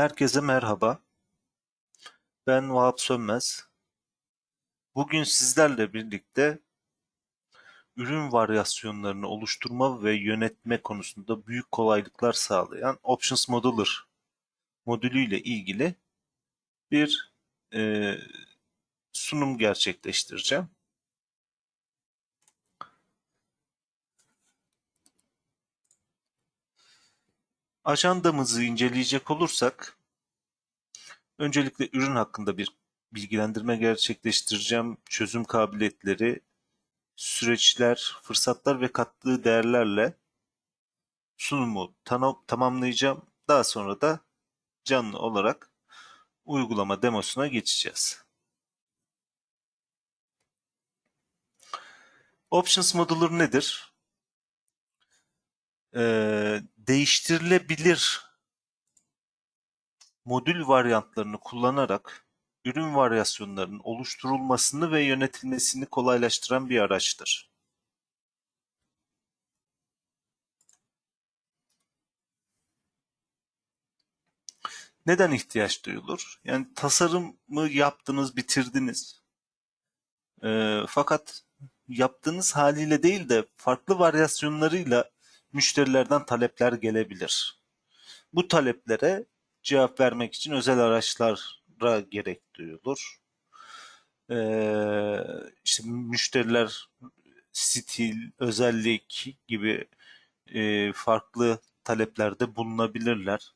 Herkese merhaba. Ben Vahap Sönmez. Bugün sizlerle birlikte ürün varyasyonlarını oluşturma ve yönetme konusunda büyük kolaylıklar sağlayan Options Modeler modülüyle ilgili bir e, sunum gerçekleştireceğim. Ajandamızı inceleyecek olursak öncelikle ürün hakkında bir bilgilendirme gerçekleştireceğim. Çözüm kabiliyetleri, süreçler, fırsatlar ve kattığı değerlerle sunumu tamamlayacağım. Daha sonra da canlı olarak uygulama demosuna geçeceğiz. Options Modular nedir? e, değiştirilebilir modül varyantlarını kullanarak ürün varyasyonlarının oluşturulmasını ve yönetilmesini kolaylaştıran bir araçtır. Neden ihtiyaç duyulur? Yani tasarımı yaptınız, bitirdiniz. E, fakat yaptığınız haliyle değil de farklı varyasyonlarıyla müşterilerden talepler gelebilir. Bu taleplere cevap vermek için özel araçlara gerek duyulur. Ee, işte müşteriler stil, özellik gibi e, farklı taleplerde bulunabilirler.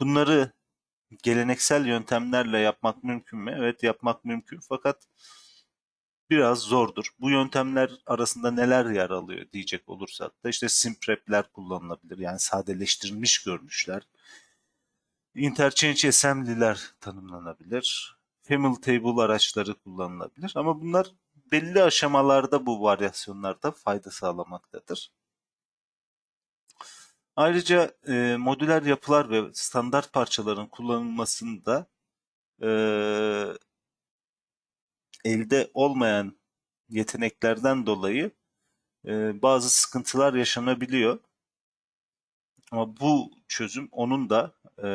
Bunları geleneksel yöntemlerle yapmak mümkün mü? Evet yapmak mümkün fakat biraz zordur. Bu yöntemler arasında neler yer alıyor diyecek olursak da işte simprep'ler kullanılabilir. Yani sadeleştirilmiş görünüşler. Interchange assembly'ler tanımlanabilir. Family table araçları kullanılabilir. Ama bunlar belli aşamalarda bu varyasyonlarda fayda sağlamaktadır. Ayrıca e, modüler yapılar ve standart parçaların kullanılmasında e, elde olmayan yeteneklerden dolayı e, bazı sıkıntılar yaşanabiliyor. Ama bu çözüm onun da e,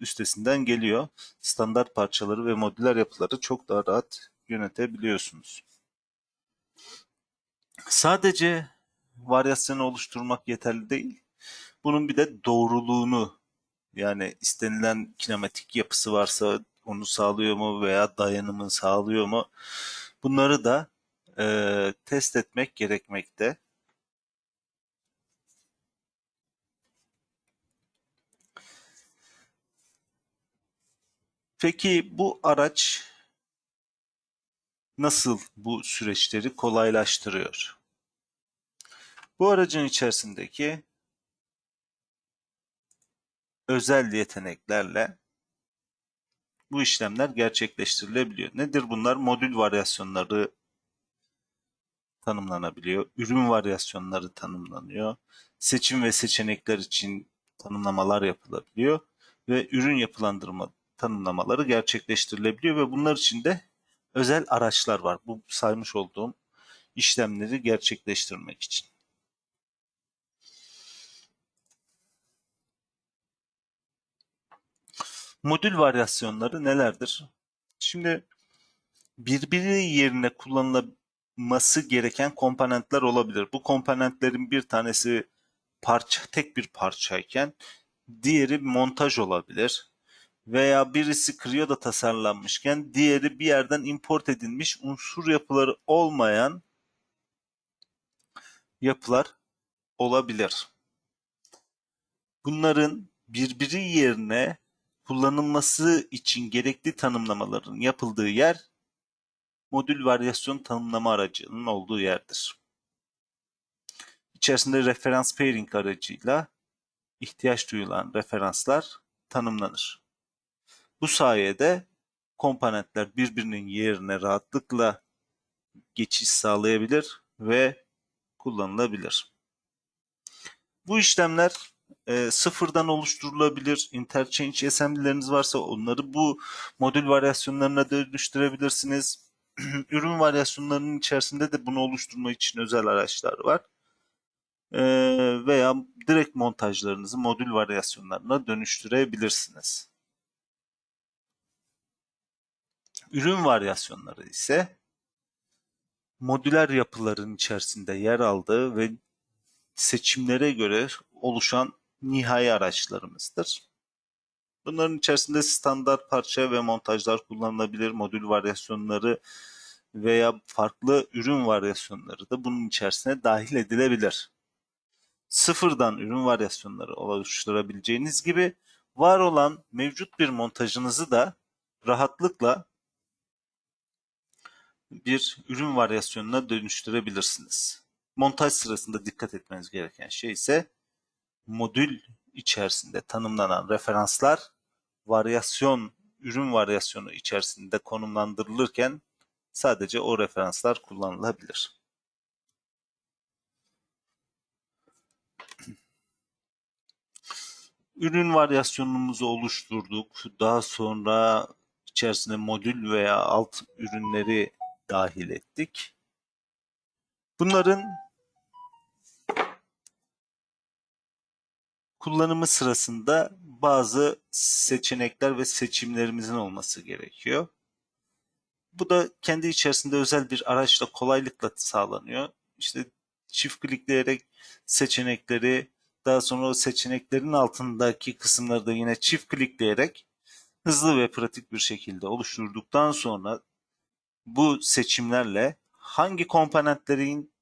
üstesinden geliyor. Standart parçaları ve modüler yapıları çok daha rahat yönetebiliyorsunuz. Sadece varyasyonu oluşturmak yeterli değil. Bunun bir de doğruluğunu yani istenilen kinematik yapısı varsa onu sağlıyor mu veya dayanımı sağlıyor mu? Bunları da e, test etmek gerekmekte. Peki bu araç nasıl bu süreçleri kolaylaştırıyor? Bu aracın içerisindeki özel yeteneklerle bu işlemler gerçekleştirilebiliyor. Nedir bunlar? Modül varyasyonları tanımlanabiliyor. Ürün varyasyonları tanımlanıyor. Seçim ve seçenekler için tanımlamalar yapılabiliyor. Ve ürün yapılandırma tanımlamaları gerçekleştirilebiliyor ve bunlar için de özel araçlar var. Bu saymış olduğum işlemleri gerçekleştirmek için. Modül varyasyonları nelerdir? Şimdi birbiri yerine kullanılması gereken komponentler olabilir. Bu komponentlerin bir tanesi parça tek bir parçayken diğeri montaj olabilir. Veya birisi Creo'da tasarlanmışken diğeri bir yerden import edilmiş unsur yapıları olmayan yapılar olabilir. Bunların birbiri yerine kullanılması için gerekli tanımlamaların yapıldığı yer modül varyasyon tanımlama aracının olduğu yerdir. İçerisinde referans pairing aracıyla ihtiyaç duyulan referanslar tanımlanır. Bu sayede komponentler birbirinin yerine rahatlıkla geçiş sağlayabilir ve kullanılabilir. Bu işlemler e, sıfırdan oluşturulabilir. Interchange assembly'leriniz varsa onları bu modül varyasyonlarına dönüştürebilirsiniz. Ürün varyasyonlarının içerisinde de bunu oluşturma için özel araçlar var. e, veya direkt montajlarınızı modül varyasyonlarına dönüştürebilirsiniz. Ürün varyasyonları ise modüler yapıların içerisinde yer aldığı ve seçimlere göre oluşan nihai araçlarımızdır. Bunların içerisinde standart parça ve montajlar kullanılabilir, modül varyasyonları veya farklı ürün varyasyonları da bunun içerisine dahil edilebilir. Sıfırdan ürün varyasyonları oluşturabileceğiniz gibi var olan mevcut bir montajınızı da rahatlıkla bir ürün varyasyonuna dönüştürebilirsiniz. Montaj sırasında dikkat etmeniz gereken şey ise modül içerisinde tanımlanan referanslar varyasyon, ürün varyasyonu içerisinde konumlandırılırken sadece o referanslar kullanılabilir. Ürün varyasyonumuzu oluşturduk. Daha sonra içerisine modül veya alt ürünleri dahil ettik. Bunların kullanımı sırasında bazı seçenekler ve seçimlerimizin olması gerekiyor. Bu da kendi içerisinde özel bir araçla kolaylıkla sağlanıyor. İşte çift klikleyerek seçenekleri daha sonra o seçeneklerin altındaki kısımları da yine çift klikleyerek hızlı ve pratik bir şekilde oluşturduktan sonra bu seçimlerle hangi komponentlerin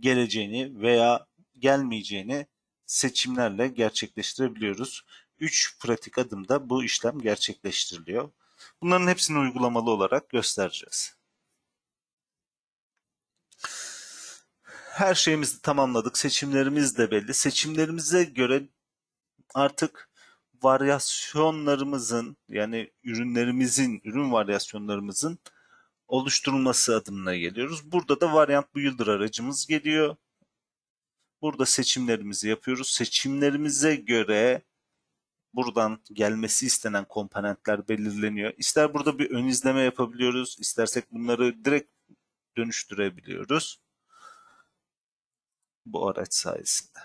geleceğini veya gelmeyeceğini seçimlerle gerçekleştirebiliyoruz. 3 pratik adımda bu işlem gerçekleştiriliyor. Bunların hepsini uygulamalı olarak göstereceğiz. Her şeyimizi tamamladık. Seçimlerimiz de belli. Seçimlerimize göre artık varyasyonlarımızın yani ürünlerimizin, ürün varyasyonlarımızın oluşturulması adımına geliyoruz. Burada da Variant Builder aracımız geliyor. Burada seçimlerimizi yapıyoruz. Seçimlerimize göre buradan gelmesi istenen komponentler belirleniyor. İster burada bir ön izleme yapabiliyoruz, istersek bunları direkt dönüştürebiliyoruz. Bu araç sayesinde.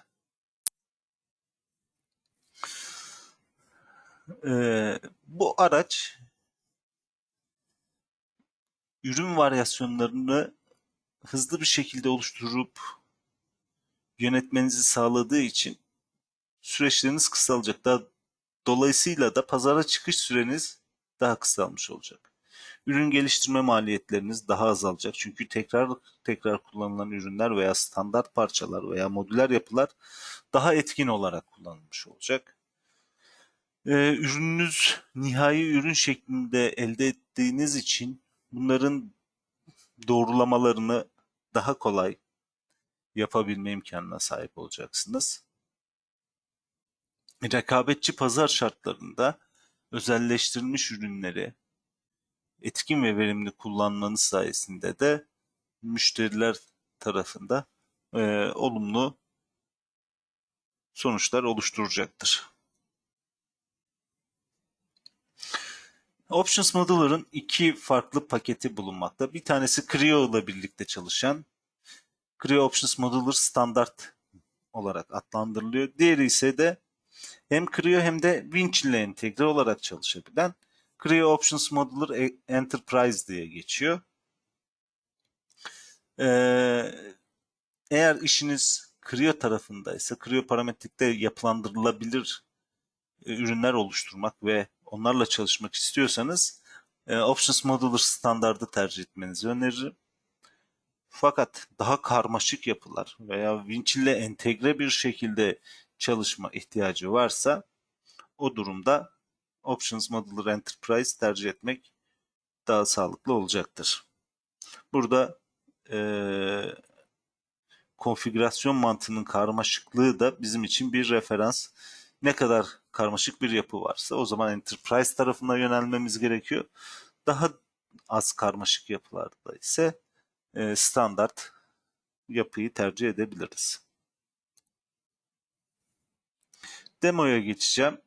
Ee, bu araç ürün varyasyonlarını hızlı bir şekilde oluşturup yönetmenizi sağladığı için süreçleriniz kısalacak. Daha, dolayısıyla da pazara çıkış süreniz daha kısalmış olacak. Ürün geliştirme maliyetleriniz daha azalacak. Çünkü tekrar tekrar kullanılan ürünler veya standart parçalar veya modüler yapılar daha etkin olarak kullanılmış olacak. Ee, ürününüz nihai ürün şeklinde elde ettiğiniz için bunların doğrulamalarını daha kolay yapabilme imkanına sahip olacaksınız. Rekabetçi pazar şartlarında özelleştirilmiş ürünleri etkin ve verimli kullanmanız sayesinde de müşteriler tarafında e, olumlu sonuçlar oluşturacaktır. Options Modeler'ın iki farklı paketi bulunmakta. Bir tanesi Creo ile birlikte çalışan Creo Options Modeler standart olarak adlandırılıyor. Diğeri ise de hem Creo hem de Winch ile entegre olarak çalışabilen Creo Options Modeler e- Enterprise diye geçiyor. Ee, eğer işiniz Creo tarafındaysa, Creo parametrikte yapılandırılabilir e, ürünler oluşturmak ve onlarla çalışmak istiyorsanız e, Options Modeler standardı tercih etmenizi öneririm. Fakat daha karmaşık yapılar veya Winch ile entegre bir şekilde çalışma ihtiyacı varsa o durumda Options Modeler Enterprise tercih etmek daha sağlıklı olacaktır. Burada e, konfigürasyon mantığının karmaşıklığı da bizim için bir referans. Ne kadar karmaşık bir yapı varsa o zaman Enterprise tarafına yönelmemiz gerekiyor. Daha az karmaşık yapılarda ise e, standart yapıyı tercih edebiliriz. Demoya geçeceğim.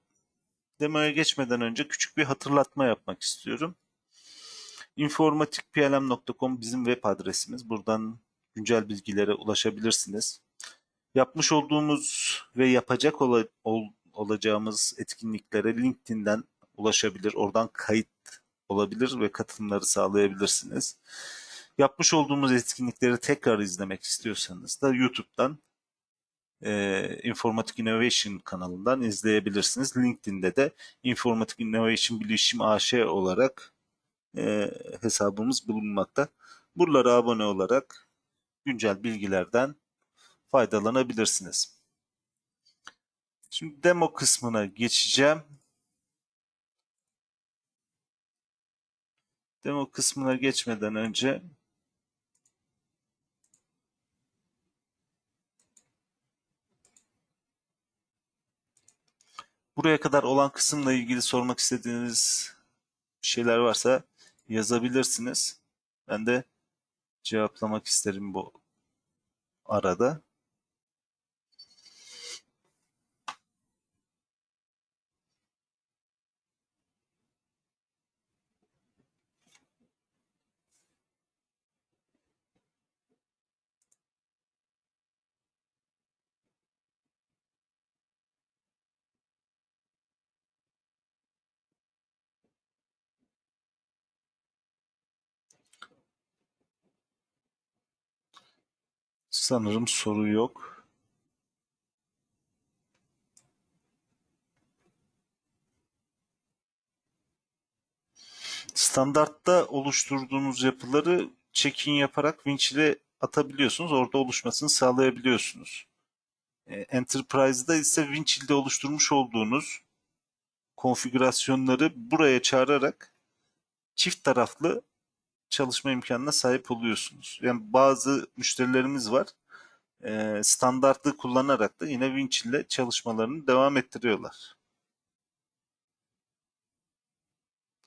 Demoya geçmeden önce küçük bir hatırlatma yapmak istiyorum. informatikplm.com bizim web adresimiz. Buradan güncel bilgilere ulaşabilirsiniz. Yapmış olduğumuz ve yapacak ola- ol- olacağımız etkinliklere LinkedIn'den ulaşabilir. Oradan kayıt olabilir ve katılımları sağlayabilirsiniz. Yapmış olduğumuz etkinlikleri tekrar izlemek istiyorsanız da YouTube'dan e, Informatik Innovation kanalından izleyebilirsiniz. LinkedIn'de de Informatik Innovation Bilişim AŞ olarak e, hesabımız bulunmakta. Buralara abone olarak güncel bilgilerden faydalanabilirsiniz. Şimdi demo kısmına geçeceğim. Demo kısmına geçmeden önce buraya kadar olan kısımla ilgili sormak istediğiniz şeyler varsa yazabilirsiniz. Ben de cevaplamak isterim bu arada. Sanırım soru yok. Standartta oluşturduğunuz yapıları check-in yaparak winch ile atabiliyorsunuz. Orada oluşmasını sağlayabiliyorsunuz. E, Enterprise'da ise winch ile oluşturmuş olduğunuz konfigürasyonları buraya çağırarak çift taraflı çalışma imkanına sahip oluyorsunuz. Yani bazı müşterilerimiz var. E, standartlı kullanarak da yine winch ile çalışmalarını devam ettiriyorlar.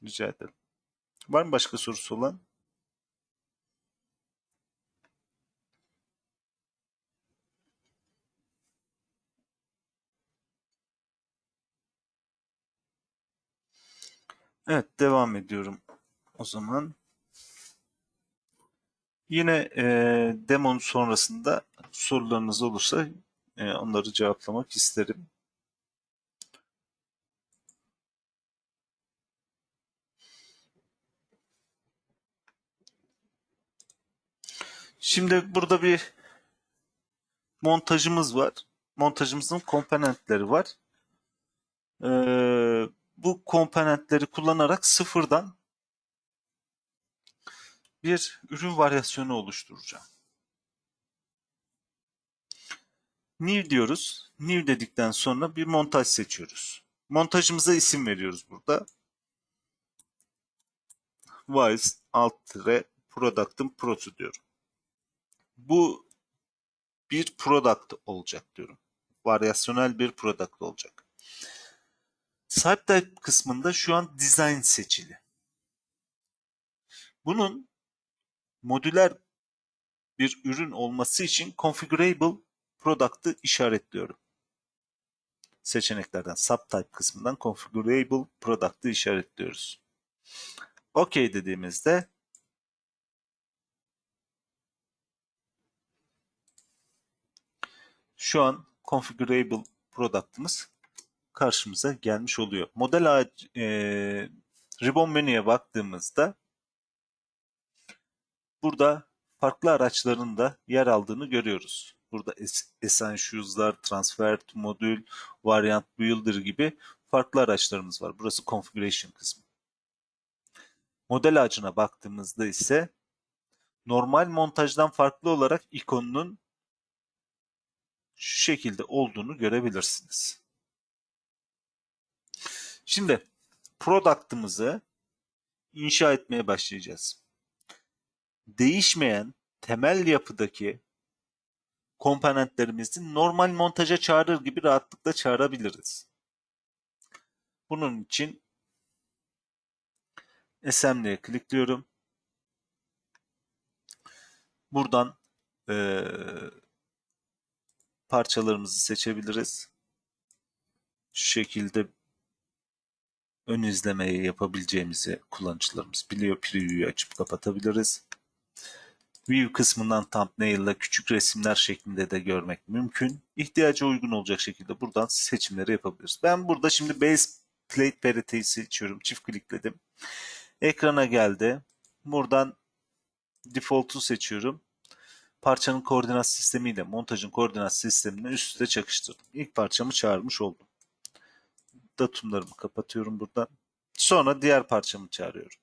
Rica ederim. Var mı başka sorusu olan? Evet, devam ediyorum o zaman. Yine e, demonun sonrasında sorularınız olursa e, onları cevaplamak isterim. Şimdi burada bir montajımız var. Montajımızın komponentleri var. Ee, bu komponentleri kullanarak sıfırdan bir ürün varyasyonu oluşturacağım. New diyoruz. New dedikten sonra bir montaj seçiyoruz. Montajımıza isim veriyoruz burada. Wise alt tire product'ın pro'su diyorum. Bu bir product olacak diyorum. Varyasyonel bir product olacak. Site kısmında şu an design seçili. Bunun modüler bir ürün olması için configurable product'ı işaretliyorum. Seçeneklerden subtype kısmından configurable product'ı işaretliyoruz. OK dediğimizde şu an configurable product'ımız karşımıza gelmiş oluyor. Model ağacı, e, ribbon menüye baktığımızda burada farklı araçların da yer aldığını görüyoruz. Burada Essentials'lar, Transfer to Modül, Variant Builder gibi farklı araçlarımız var. Burası Configuration kısmı. Model ağacına baktığımızda ise normal montajdan farklı olarak ikonunun şu şekilde olduğunu görebilirsiniz. Şimdi product'ımızı inşa etmeye başlayacağız. Değişmeyen temel yapıdaki komponentlerimizi normal montaja çağırır gibi rahatlıkla çağırabiliriz. Bunun için Assembly'e klikliyorum. Buradan e, parçalarımızı seçebiliriz. Şu şekilde ön izlemeyi yapabileceğimizi kullanıcılarımız biliyor. Preview'yu açıp kapatabiliriz. View kısmından thumbnail'la küçük resimler şeklinde de görmek mümkün. İhtiyaca uygun olacak şekilde buradan seçimleri yapabiliriz. Ben burada şimdi Base Plate Parity'yi seçiyorum. Çift klikledim. Ekrana geldi. Buradan Default'u seçiyorum. Parçanın koordinat sistemiyle montajın koordinat sistemini üst üste çakıştırdım. İlk parçamı çağırmış oldum. Datumlarımı kapatıyorum buradan. Sonra diğer parçamı çağırıyorum.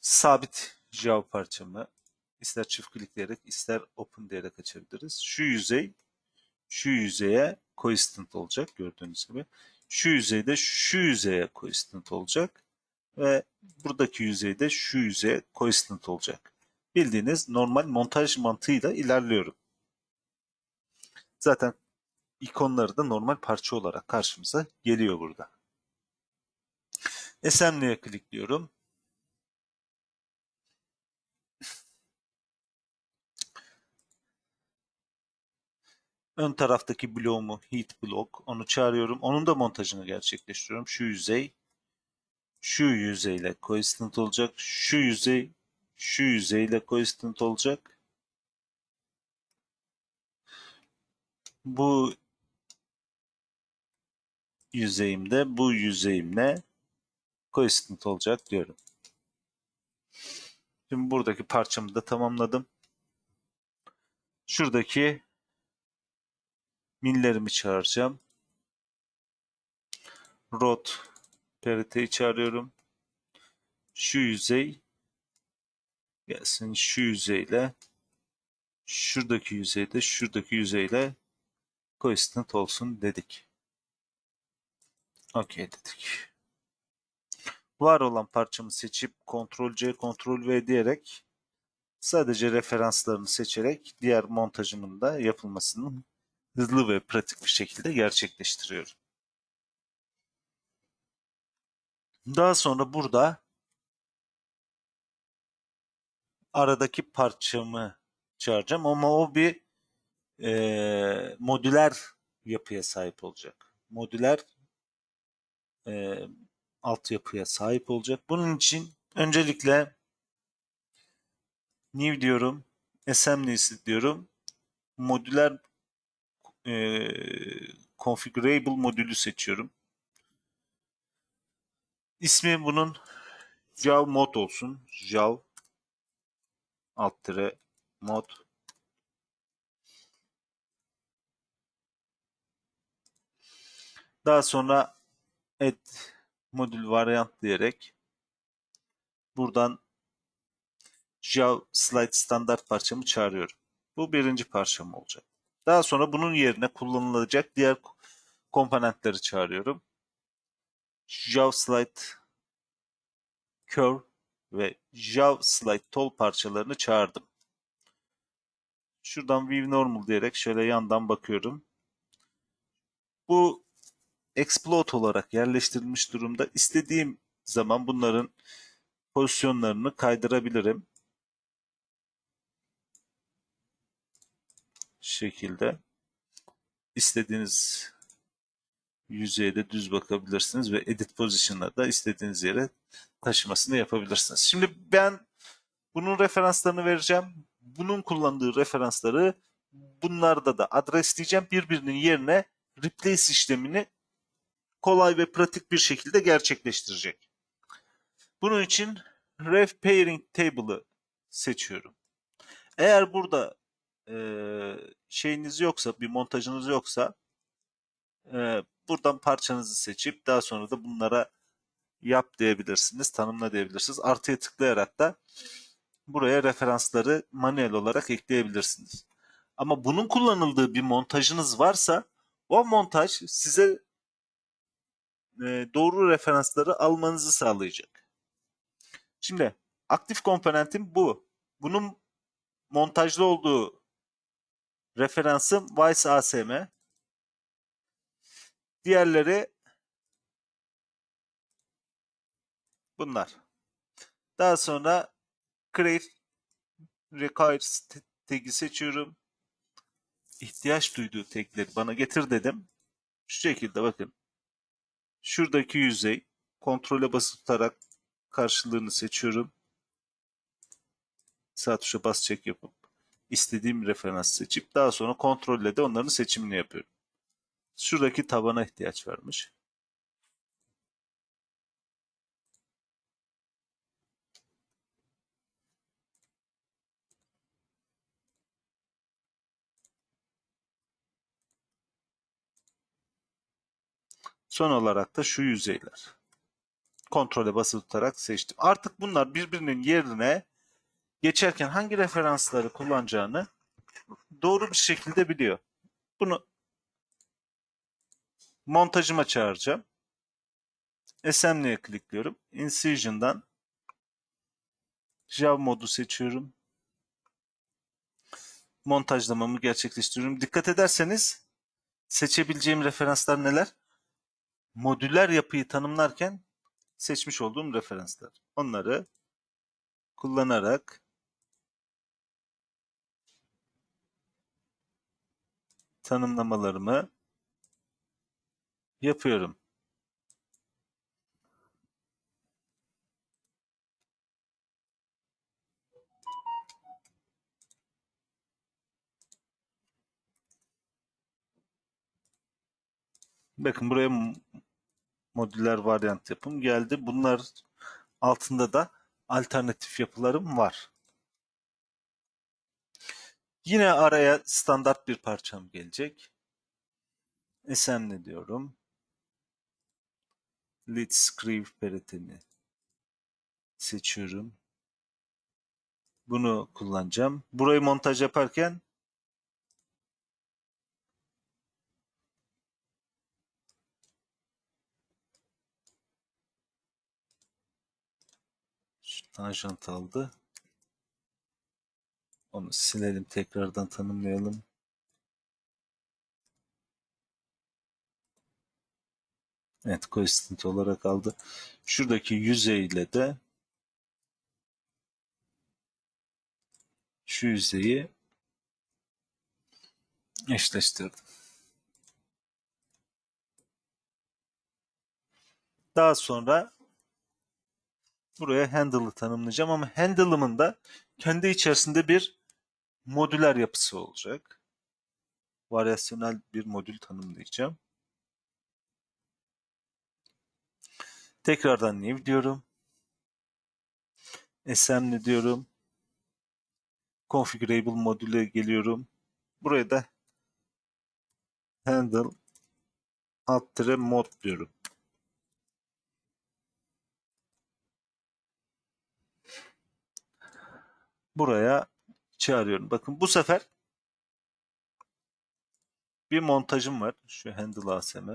Sabit Java parçamı ister çift klikleyerek ister open diyerek açabiliriz. Şu yüzey şu yüzeye coincident olacak gördüğünüz gibi. Şu yüzeyde şu yüzeye coincident olacak ve buradaki yüzeyde şu yüzeye coincident olacak. Bildiğiniz normal montaj mantığıyla ilerliyorum. Zaten ikonları da normal parça olarak karşımıza geliyor burada. Assembly'e klikliyorum. Ön taraftaki bloğumu heat block onu çağırıyorum. Onun da montajını gerçekleştiriyorum. Şu yüzey şu yüzeyle coincident olacak. Şu yüzey şu yüzeyle coincident olacak. Bu yüzeyimde bu yüzeyimle coincident olacak diyorum. Şimdi buradaki parçamı da tamamladım. Şuradaki millerimi çağıracağım. Rot pariteyi çağırıyorum. Şu yüzey gelsin şu yüzeyle şuradaki yüzeyde şuradaki yüzeyle coincident olsun dedik. OK dedik. Var olan parçamı seçip Ctrl C, Ctrl V diyerek sadece referanslarını seçerek diğer montajımın da yapılmasını hızlı ve pratik bir şekilde gerçekleştiriyorum. Daha sonra burada aradaki parçamı çağıracağım ama o bir e, modüler yapıya sahip olacak. Modüler e, altyapıya sahip olacak. Bunun için öncelikle new diyorum, assembly diyorum. Modüler e, configurable modülü seçiyorum. İsmi bunun Java mod olsun. Java alt tire mod Daha sonra add modül variant diyerek buradan Java slide standart parçamı çağırıyorum. Bu birinci parçam olacak. Daha sonra bunun yerine kullanılacak diğer komponentleri çağırıyorum. JavaSlide Curve ve JavaSlide Tool parçalarını çağırdım. Şuradan View Normal diyerek şöyle yandan bakıyorum. Bu Explode olarak yerleştirilmiş durumda. İstediğim zaman bunların pozisyonlarını kaydırabilirim. Şekilde istediğiniz yüzeyde düz bakabilirsiniz ve edit position'da da istediğiniz yere taşımasını yapabilirsiniz. Şimdi ben bunun referanslarını vereceğim. Bunun kullandığı referansları bunlarda da adresleyeceğim. Birbirinin yerine replace işlemini kolay ve pratik bir şekilde gerçekleştirecek. Bunun için ref pairing table'ı seçiyorum. Eğer burada e, şeyiniz yoksa, bir montajınız yoksa e, buradan parçanızı seçip daha sonra da bunlara yap diyebilirsiniz, tanımla diyebilirsiniz. Artıya tıklayarak da buraya referansları manuel olarak ekleyebilirsiniz. Ama bunun kullanıldığı bir montajınız varsa o montaj size e, doğru referansları almanızı sağlayacak. Şimdi aktif komponentim bu. Bunun montajlı olduğu Referansım Vice ASM. Diğerleri bunlar. Daha sonra create requires tagi seçiyorum. İhtiyaç duyduğu tagleri bana getir dedim. Şu şekilde bakın. Şuradaki yüzey Kontrole basılı tutarak karşılığını seçiyorum. Sağ tuşa bas çek yapıp istediğim referans seçip daha sonra kontrolle de onların seçimini yapıyorum. Şuradaki tabana ihtiyaç varmış. Son olarak da şu yüzeyler. Kontrole basılı tutarak seçtim. Artık bunlar birbirinin yerine geçerken hangi referansları kullanacağını doğru bir şekilde biliyor. Bunu montajıma çağıracağım. Assembly'e klikliyorum. Incision'dan Java modu seçiyorum. Montajlamamı gerçekleştiriyorum. Dikkat ederseniz seçebileceğim referanslar neler? Modüler yapıyı tanımlarken seçmiş olduğum referanslar. Onları kullanarak tanımlamalarımı yapıyorum. Bakın buraya modüler varyant yapım geldi. Bunlar altında da alternatif yapılarım var. Yine araya standart bir parçam gelecek. Assembly diyorum. Lead Scribe peretini seçiyorum. Bunu kullanacağım. Burayı montaj yaparken tanjant aldı. Onu silelim tekrardan tanımlayalım. Evet coincident olarak aldı. Şuradaki yüzeyle de şu yüzeyi eşleştirdim. Daha sonra buraya handle'ı tanımlayacağım ama handle'ımın da kendi içerisinde bir modüler yapısı olacak. Varyasyonel bir modül tanımlayacağım. Tekrardan new diyorum. Assembly diyorum. Configurable modüle geliyorum. Buraya da handle alt mod diyorum. Buraya çağırıyorum. Bakın bu sefer bir montajım var. Şu handle ASM.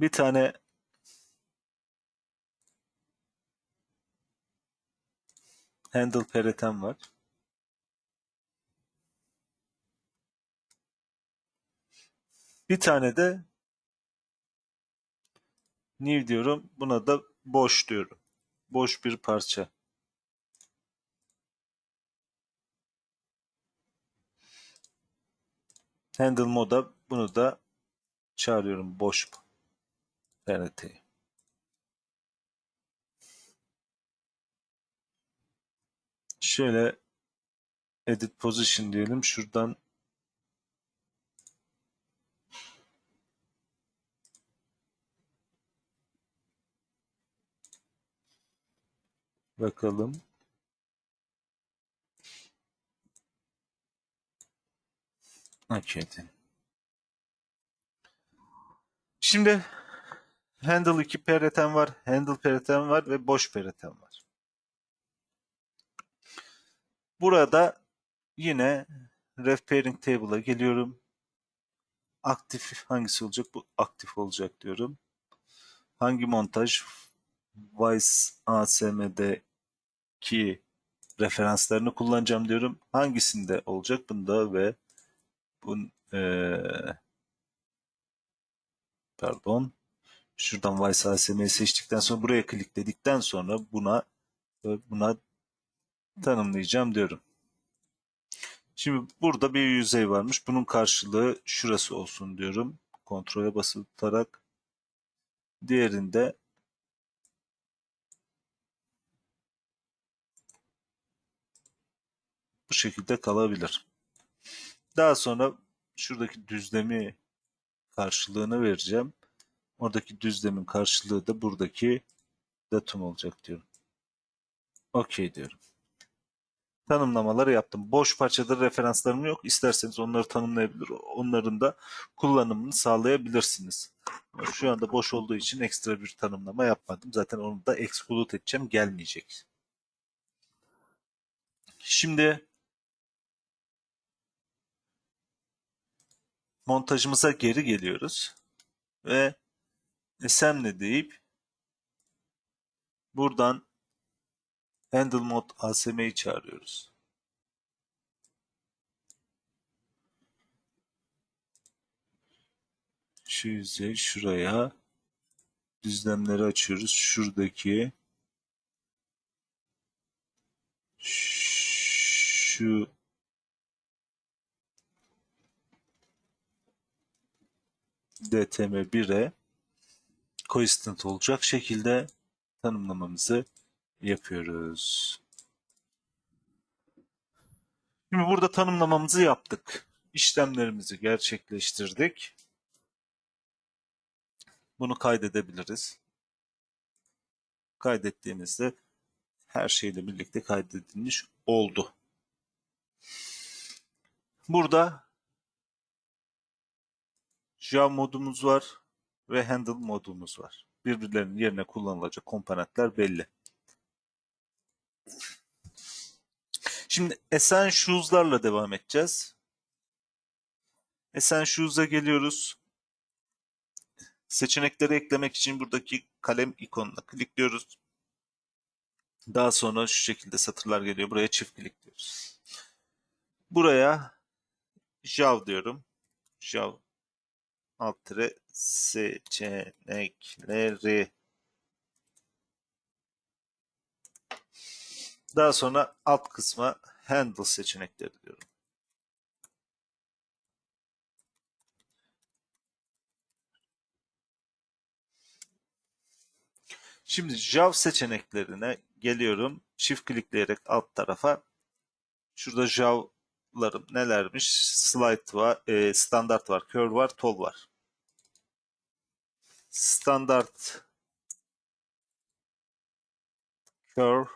Bir tane handle peretem var. Bir tane de new diyorum. Buna da boş diyorum. Boş bir parça. Handle moda bunu da çağırıyorum boş pereteyi. Şöyle edit position diyelim. Şuradan bakalım. Okay. Şimdi handle 2 pereten var, handle pereten var ve boş pereten var. Burada yine ref pairing table'a geliyorum. Aktif hangisi olacak? Bu aktif olacak diyorum. Hangi montaj? Vice ASM'deki referanslarını kullanacağım diyorum. Hangisinde olacak? Bunda ve bun ee, pardon. Şuradan Vice ASM'yi seçtikten sonra buraya klikledikten sonra buna buna tanımlayacağım diyorum. Şimdi burada bir yüzey varmış. Bunun karşılığı şurası olsun diyorum. kontrole basılı tutarak diğerinde bu şekilde kalabilir. Daha sonra şuradaki düzlemi karşılığını vereceğim. Oradaki düzlemin karşılığı da buradaki datum olacak diyorum. Okey diyorum. Tanımlamaları yaptım. Boş parçada referanslarım yok. İsterseniz onları tanımlayabilir. Onların da kullanımını sağlayabilirsiniz. Şu anda boş olduğu için ekstra bir tanımlama yapmadım. Zaten onu da exclude edeceğim. Gelmeyecek. Şimdi montajımıza geri geliyoruz. Ve assembly deyip buradan handle mod ASM'yi çağırıyoruz. Şu yüzey şuraya düzlemleri açıyoruz. Şuradaki şu DTM1'e consistent olacak şekilde tanımlamamızı yapıyoruz. Şimdi burada tanımlamamızı yaptık. İşlemlerimizi gerçekleştirdik. Bunu kaydedebiliriz. Kaydettiğimizde her şeyle birlikte kaydedilmiş oldu. Burada Java modumuz var ve Handle modumuz var. Birbirlerinin yerine kullanılacak komponentler belli. Şimdi Essentials'larla devam edeceğiz. Essentials'a geliyoruz. Seçenekleri eklemek için buradaki kalem ikonuna klikliyoruz. Daha sonra şu şekilde satırlar geliyor. Buraya çift klikliyoruz. Buraya Jav diyorum. Jav alt tire seçenekleri Daha sonra alt kısma handle seçenekleri diyorum. Şimdi Jav seçeneklerine geliyorum. Çift klikleyerek alt tarafa. Şurada Jav'larım nelermiş? Slide var, e, standart var, curve var, tol var. Standart curve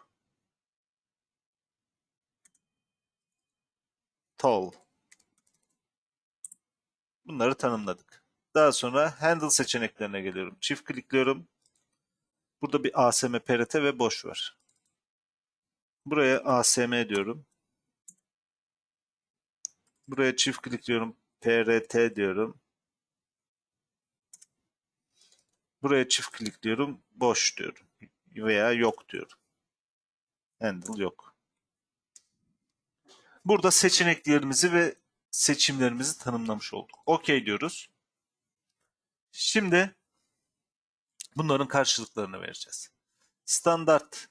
tall. Bunları tanımladık. Daha sonra handle seçeneklerine geliyorum. Çift klikliyorum. Burada bir ASM, PRT ve boş var. Buraya ASM diyorum. Buraya çift klikliyorum. PRT diyorum. Buraya çift klikliyorum. Boş diyorum. Veya yok diyorum. Handle yok. Burada seçeneklerimizi ve seçimlerimizi tanımlamış olduk. OK diyoruz. Şimdi bunların karşılıklarını vereceğiz. Standart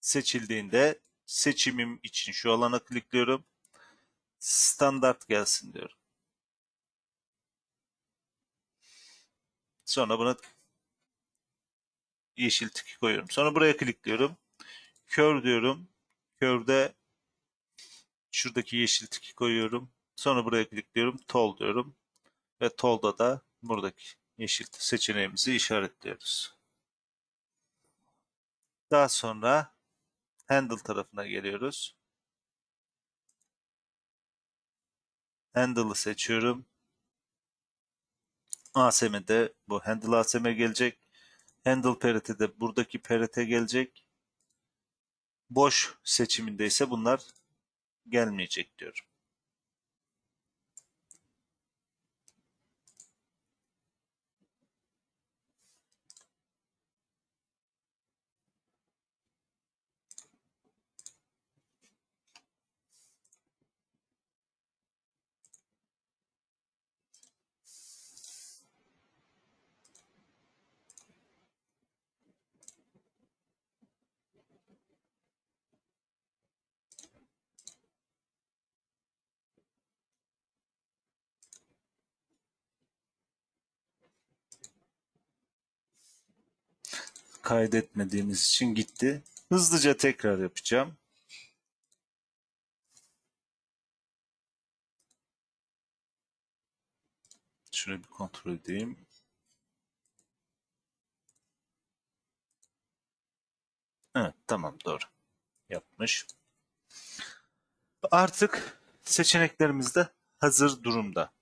seçildiğinde seçimim için şu alana klikliyorum. Standart gelsin diyorum. Sonra buna yeşil tiki koyuyorum. Sonra buraya klikliyorum. Kör diyorum. Körde şuradaki yeşil tiki koyuyorum. Sonra buraya klikliyorum. Tol diyorum. Ve tolda da buradaki yeşil seçeneğimizi işaretliyoruz. Daha sonra handle tarafına geliyoruz. Handle'ı seçiyorum. ASM'de bu handle ASM gelecek. Handle parity de buradaki parity gelecek. Boş seçiminde ise bunlar gelmeyecek diyorum. Kaydetmediğimiz için gitti. Hızlıca tekrar yapacağım. Şöyle bir kontrol edeyim. Evet tamam doğru. Yapmış. Artık seçeneklerimiz de hazır durumda.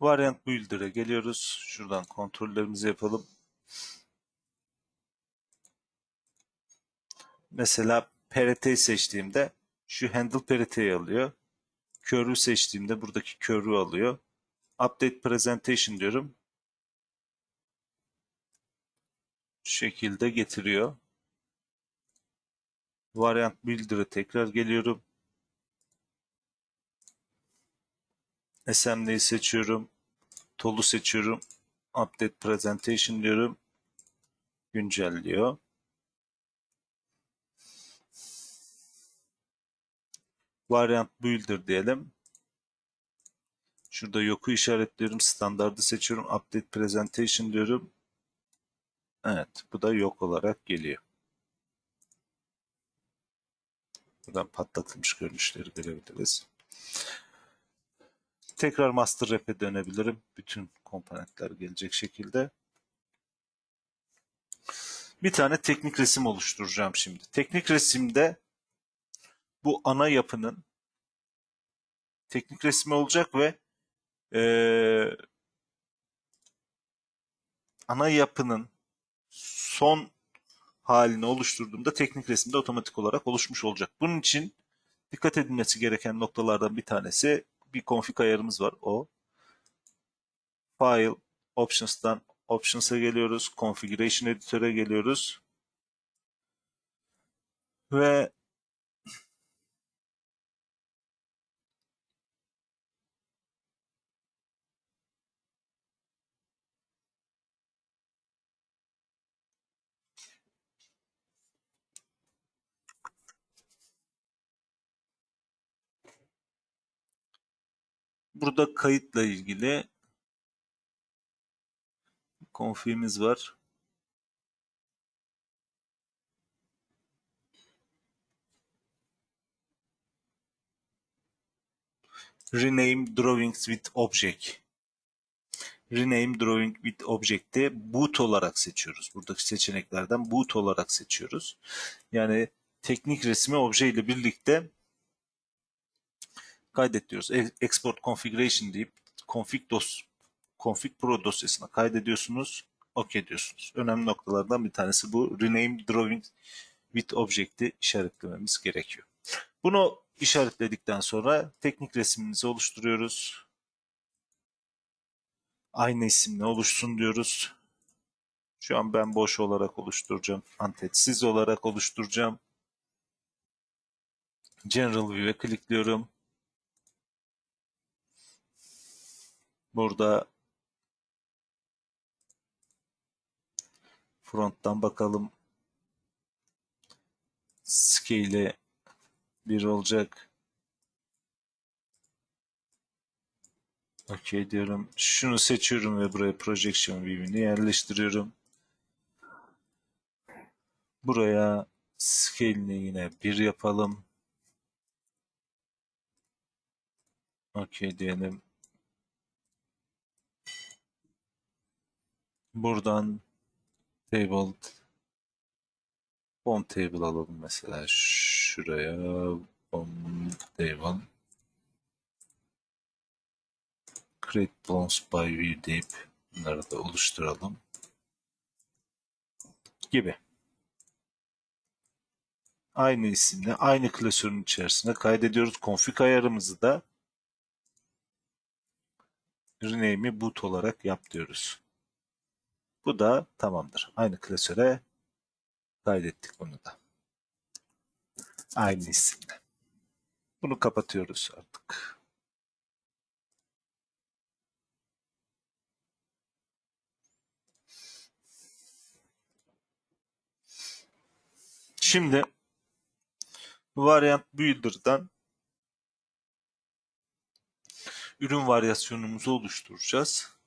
Variant Builder'e geliyoruz. Şuradan kontrollerimizi yapalım. Mesela PRT'yi seçtiğimde şu handle PRT'yi alıyor. Curve'ü seçtiğimde buradaki curve'ü alıyor. Update Presentation diyorum. Şu şekilde getiriyor. Variant Builder'a tekrar geliyorum. SMD'yi seçiyorum. Tolu seçiyorum. Update Presentation diyorum. Güncelliyor. Variant Builder diyelim. Şurada yoku işaretliyorum. Standardı seçiyorum. Update Presentation diyorum. Evet. Bu da yok olarak geliyor. Buradan patlatılmış görünüşleri görebiliriz. Tekrar master rap'e dönebilirim. Bütün komponentler gelecek şekilde. Bir tane teknik resim oluşturacağım şimdi. Teknik resimde bu ana yapının teknik resmi olacak ve ee, ana yapının son halini oluşturduğumda teknik resimde otomatik olarak oluşmuş olacak. Bunun için dikkat edilmesi gereken noktalardan bir tanesi bir config ayarımız var o. File, Options'tan Options'a geliyoruz. Configuration Editor'a geliyoruz. Ve Burada kayıtla ilgili konfigimiz var. Rename Drawings with Object. Rename Drawing with Object'te boot olarak seçiyoruz. Buradaki seçeneklerden boot olarak seçiyoruz. Yani teknik resmi obje ile birlikte kaydet diyoruz. E, export configuration deyip config dos config pro dosyasına kaydediyorsunuz. OK diyorsunuz. Önemli noktalardan bir tanesi bu. Rename drawing with object'i işaretlememiz gerekiyor. Bunu işaretledikten sonra teknik resmimizi oluşturuyoruz. Aynı isimle oluşsun diyoruz. Şu an ben boş olarak oluşturacağım. Antetsiz olarak oluşturacağım. General View'e klikliyorum. Burada fronttan bakalım. Scale bir olacak. OK diyorum. Şunu seçiyorum ve buraya projection view'ini yerleştiriyorum. Buraya scale'ini yine bir yapalım. OK diyelim. Buradan table bomb table alalım mesela şuraya bomb table create bones by view deyip bunları da oluşturalım gibi. Aynı isimle aynı klasörün içerisinde kaydediyoruz. Config ayarımızı da rename'i boot olarak yap diyoruz. Bu da tamamdır. Aynı klasöre kaydettik bunu da. Aynı isimle. Bunu kapatıyoruz artık. Şimdi Variant Builder'dan ürün varyasyonumuzu oluşturacağız.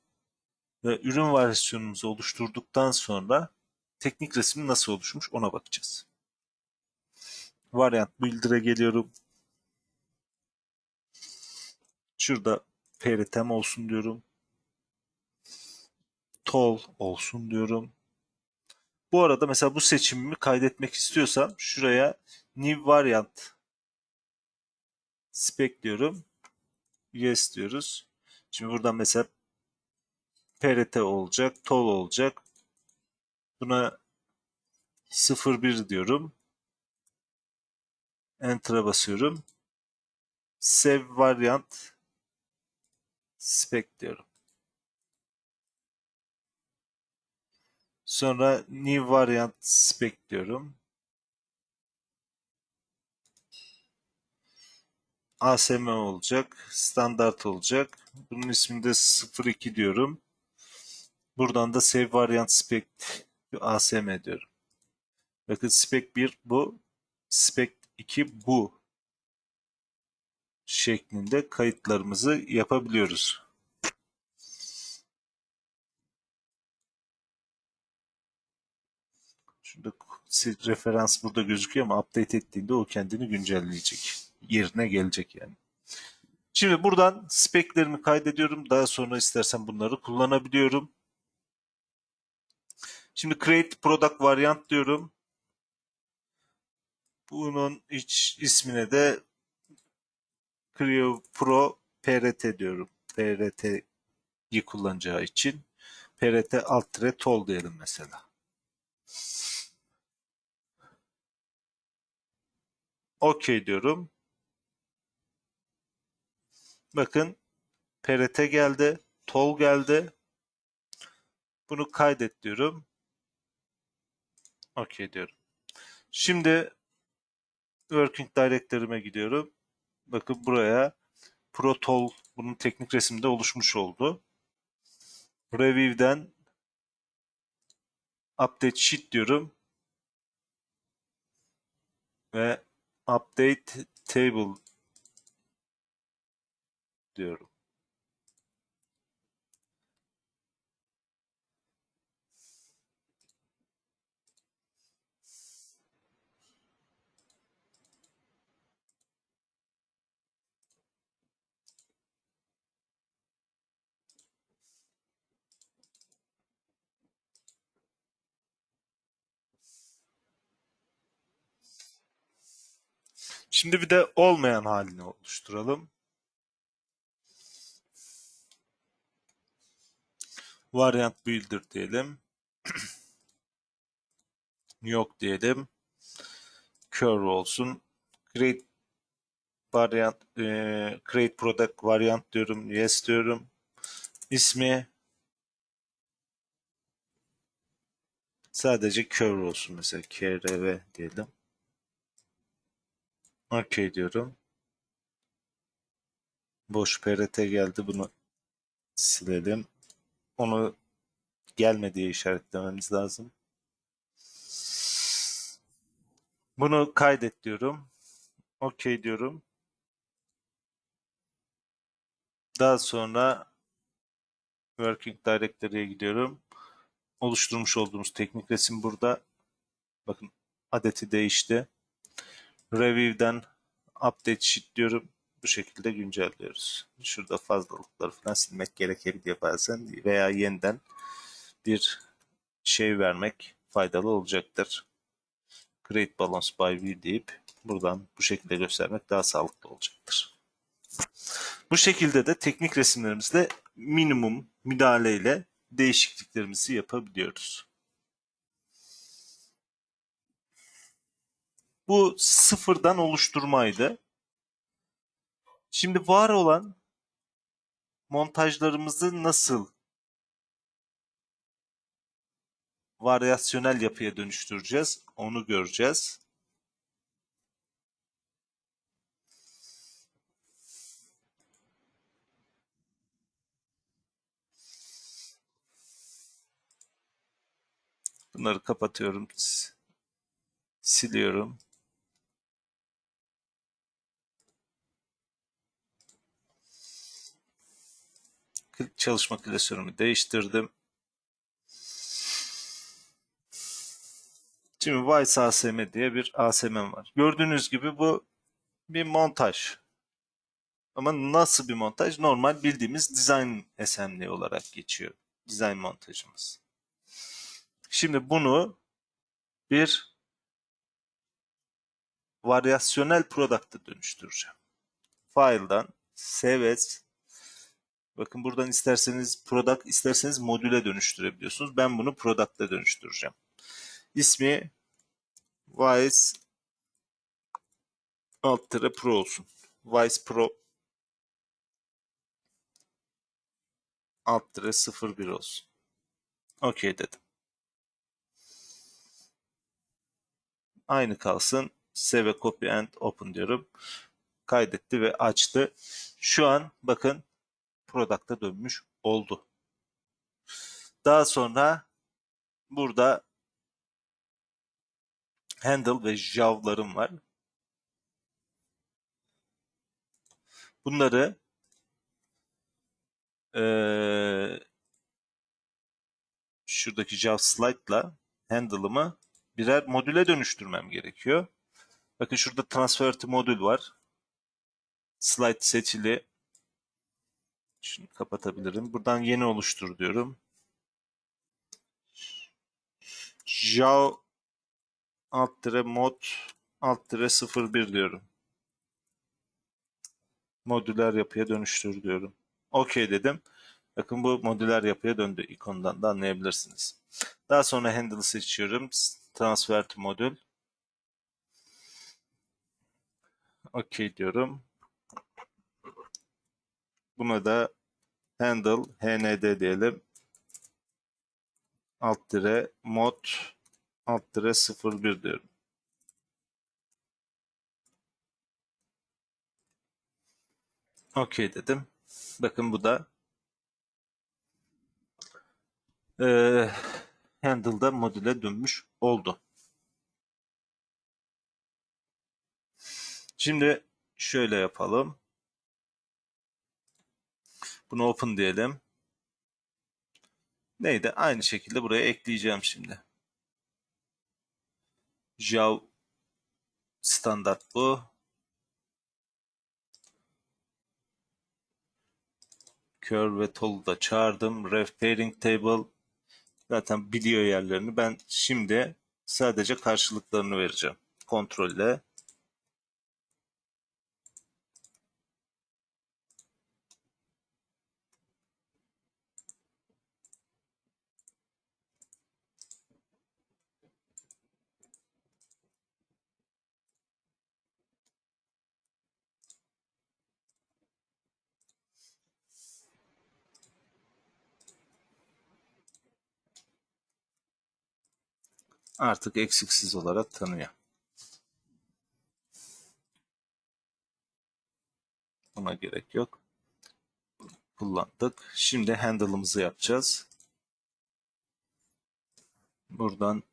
Ve ürün varyasyonumuzu oluşturduktan sonra teknik resim nasıl oluşmuş ona bakacağız. Variant Builder'a geliyorum. Şurada peritem olsun diyorum. Tol olsun diyorum. Bu arada mesela bu seçimimi kaydetmek istiyorsam şuraya New Variant spec diyorum. Yes diyoruz. Şimdi buradan mesela PRT olacak, tol olacak. Buna 01 diyorum. Enter'a basıyorum. Save variant spec diyorum. Sonra new variant spec diyorum. ASM olacak. Standart olacak. Bunun ismini de 02 diyorum. Buradan da save variant spec ASM diyorum. Bakın spec 1 bu. Spec 2 bu. Şeklinde kayıtlarımızı yapabiliyoruz. Şurada referans burada gözüküyor ama update ettiğinde o kendini güncelleyecek. Yerine gelecek yani. Şimdi buradan speklerimi kaydediyorum. Daha sonra istersen bunları kullanabiliyorum. Şimdi create product variant diyorum. Bunun iç ismine de Creo Pro PRT diyorum. PRT'yi kullanacağı için. PRT alt tol diyelim mesela. OK diyorum. Bakın PRT geldi. Tol geldi. Bunu kaydet diyorum. OK diyorum. Şimdi Working Directory'me gidiyorum. Bakın buraya ProTol bunun teknik resimde oluşmuş oldu. Review'den Update Sheet diyorum. Ve Update Table diyorum. Şimdi bir de olmayan halini oluşturalım. Variant builder diyelim. Yok diyelim. Curve olsun. Create variant e, create product variant diyorum. Yes diyorum. İsmi sadece curve olsun mesela krv diyelim. OK diyorum. Boş PRT geldi. Bunu silelim. Onu gelme diye işaretlememiz lazım. Bunu kaydet diyorum. OK diyorum. Daha sonra Working Directory'ye gidiyorum. Oluşturmuş olduğumuz teknik resim burada. Bakın adeti değişti. Review'den update sheet diyorum. Bu şekilde güncelliyoruz. Şurada fazlalıkları falan silmek gerekebiliyor bazen veya yeniden bir şey vermek faydalı olacaktır. Create balance by view deyip buradan bu şekilde göstermek daha sağlıklı olacaktır. Bu şekilde de teknik resimlerimizde minimum müdahaleyle değişikliklerimizi yapabiliyoruz. Bu sıfırdan oluşturmaydı. Şimdi var olan montajlarımızı nasıl varyasyonel yapıya dönüştüreceğiz onu göreceğiz. Bunları kapatıyorum. Siliyorum. Çalışma klasörümü değiştirdim. Şimdi Vice ASM diye bir ASM'm var. Gördüğünüz gibi bu bir montaj. Ama nasıl bir montaj? Normal bildiğimiz design assembly olarak geçiyor. Design montajımız. Şimdi bunu bir varyasyonel product'a dönüştüreceğim. File'dan save as Bakın buradan isterseniz product, isterseniz modüle dönüştürebiliyorsunuz. Ben bunu product'a dönüştüreceğim. İsmi Vice alt tere pro olsun. Vice Pro alt tere 01 olsun. Okey dedim. Aynı kalsın. Save copy and open diyorum. Kaydetti ve açtı. Şu an bakın product'a dönmüş oldu. Daha sonra burada handle ve javlarım var. Bunları ee, şuradaki jav slide'la handle'ımı birer modüle dönüştürmem gerekiyor. Bakın şurada transfer to modül var. Slide seçili. Şunu kapatabilirim. Buradan yeni oluştur diyorum. Jav alt tire mod alt tire 01 diyorum. Modüler yapıya dönüştür diyorum. Okey dedim. Bakın bu modüler yapıya döndü ikondan da anlayabilirsiniz. Daha sonra handle'ı seçiyorum. Transfer to modül. Okey diyorum. Buna da handle hnd diyelim. Alt dire mod alt dire 01 diyorum. Okey dedim. Bakın bu da e, handle'da modüle dönmüş oldu. Şimdi şöyle yapalım. Bunu open diyelim. Neydi? Aynı şekilde buraya ekleyeceğim şimdi. Jav standart bu. Curve ve Toll'u da çağırdım. Ref pairing table zaten biliyor yerlerini. Ben şimdi sadece karşılıklarını vereceğim. Kontrolle. Artık eksiksiz olarak tanıyor. Buna gerek yok. Kullandık. Şimdi handle'ımızı yapacağız. Buradan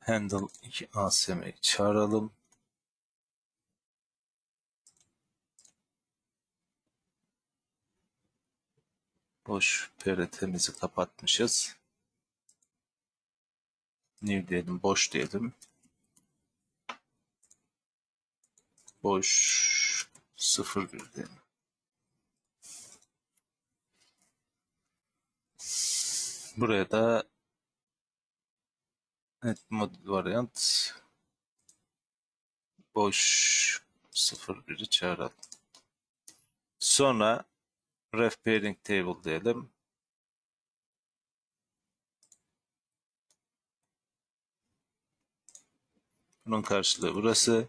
handle 2 ASM'yi çağıralım. Boş PRT'mizi kapatmışız. New diyelim, boş diyelim. Boş 01 diyelim. Buraya da net modül variant boş 01'i çağıralım. Sonra ref pairing table diyelim. Bunun karşılığı burası.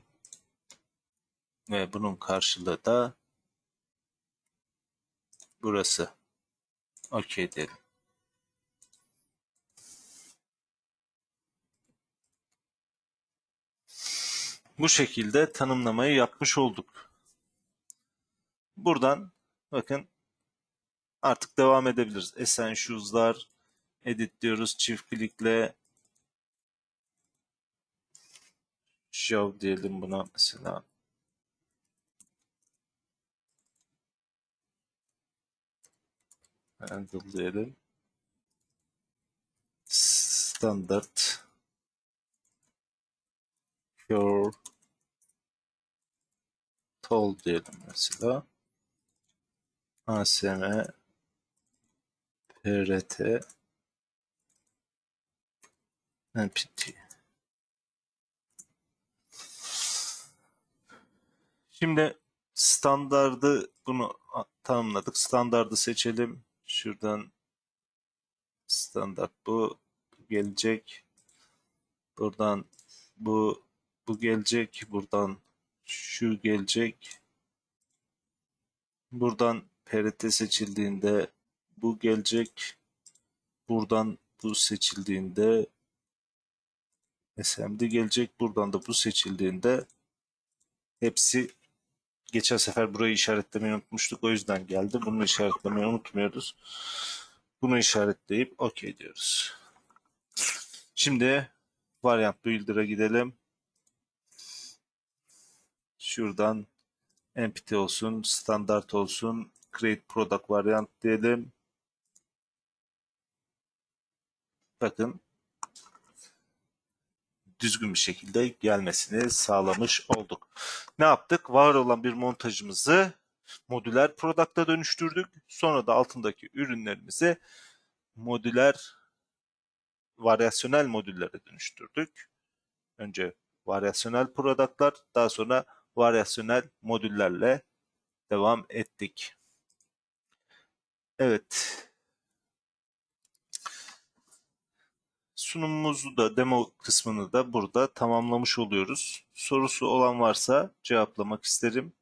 Ve bunun karşılığı da burası. Okey diyelim. Bu şekilde tanımlamayı yapmış olduk. Buradan bakın artık devam edebiliriz. Essentials'lar edit diyoruz çift klikle show diyelim buna mesela. handle diyelim. Standart pure tol diyelim mesela. ASM PRT NPT Şimdi standardı bunu tanımladık. Standardı seçelim. Şuradan standart bu gelecek. Buradan bu bu gelecek. Buradan şu gelecek. Buradan PRT seçildiğinde bu gelecek. Buradan bu seçildiğinde SMD gelecek. Buradan da bu seçildiğinde hepsi geçen sefer burayı işaretlemeyi unutmuştuk. O yüzden geldi. Bunu işaretlemeyi unutmuyoruz. Bunu işaretleyip OK diyoruz. Şimdi variant builder'a gidelim. Şuradan empty olsun, standart olsun, create product variant diyelim. Bakın düzgün bir şekilde gelmesini sağlamış olduk. Ne yaptık? Var olan bir montajımızı modüler product'a dönüştürdük. Sonra da altındaki ürünlerimizi modüler varyasyonel modüllere dönüştürdük. Önce varyasyonel product'lar, daha sonra varyasyonel modüllerle devam ettik. Evet. Sunumumuzu da demo kısmını da burada tamamlamış oluyoruz. Sorusu olan varsa cevaplamak isterim.